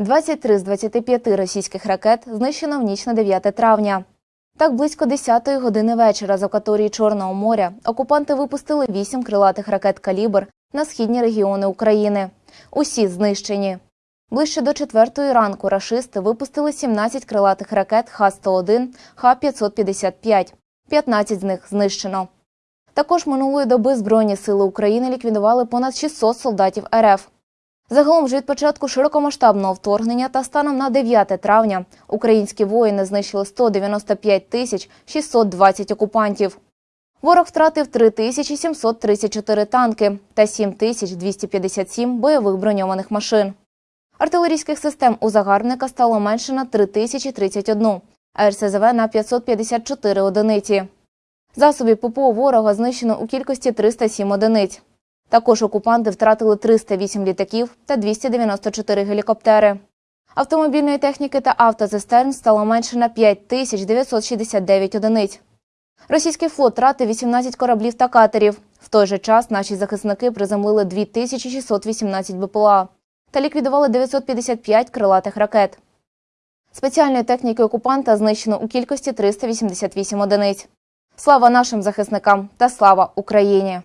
23 з 25 російських ракет знищено в ніч на 9 травня. Так, близько 10-ї години вечора з акваторії Чорного моря окупанти випустили 8 крилатих ракет «Калібр» на східні регіони України. Усі знищені. Ближче до 4-ї ранку рашисти випустили 17 крилатих ракет Х-101, Х-555. 15 з них знищено. Також минулої доби Збройні сили України ліквідували понад 600 солдатів РФ. Загалом ж від початку широкомасштабного вторгнення та станом на 9 травня українські воїни знищили 195 тисяч 620 окупантів. Ворог втратив 3734 танки та 7257 бойових броньованих машин. Артилерійських систем у загарбника стало менше на 3031, а РСЗВ на 554 одиниці. Засобів ППО ворога знищено у кількості 307 одиниць. Також окупанти втратили 308 літаків та 294 гелікоптери. Автомобільної техніки та автозистерн стало менше на 5969 одиниць. Російський флот втратив 18 кораблів та катерів. В той же час наші захисники приземлили 2618 БПЛА та ліквідували 955 крилатих ракет. Спеціальної техніки окупанта знищено у кількості 388 одиниць. Слава нашим захисникам та слава Україні!